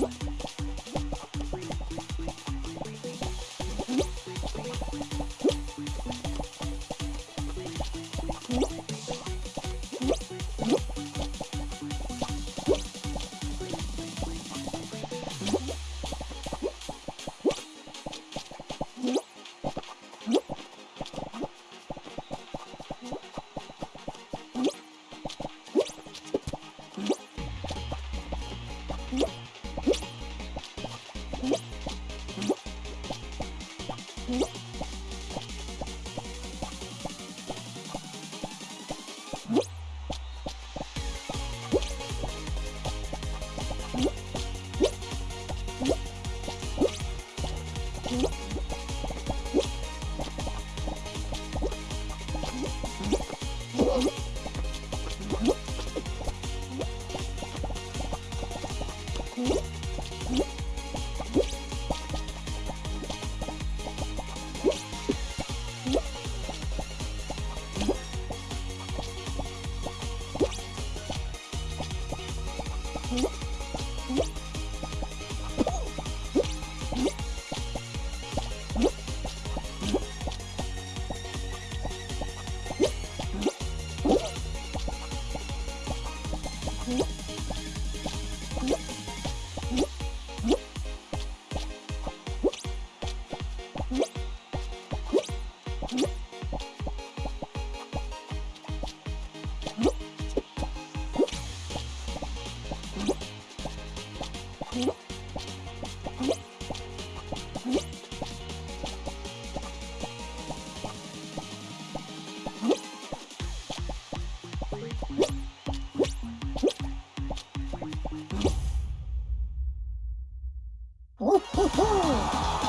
What? Mm-hmm. Oh, ho, ho!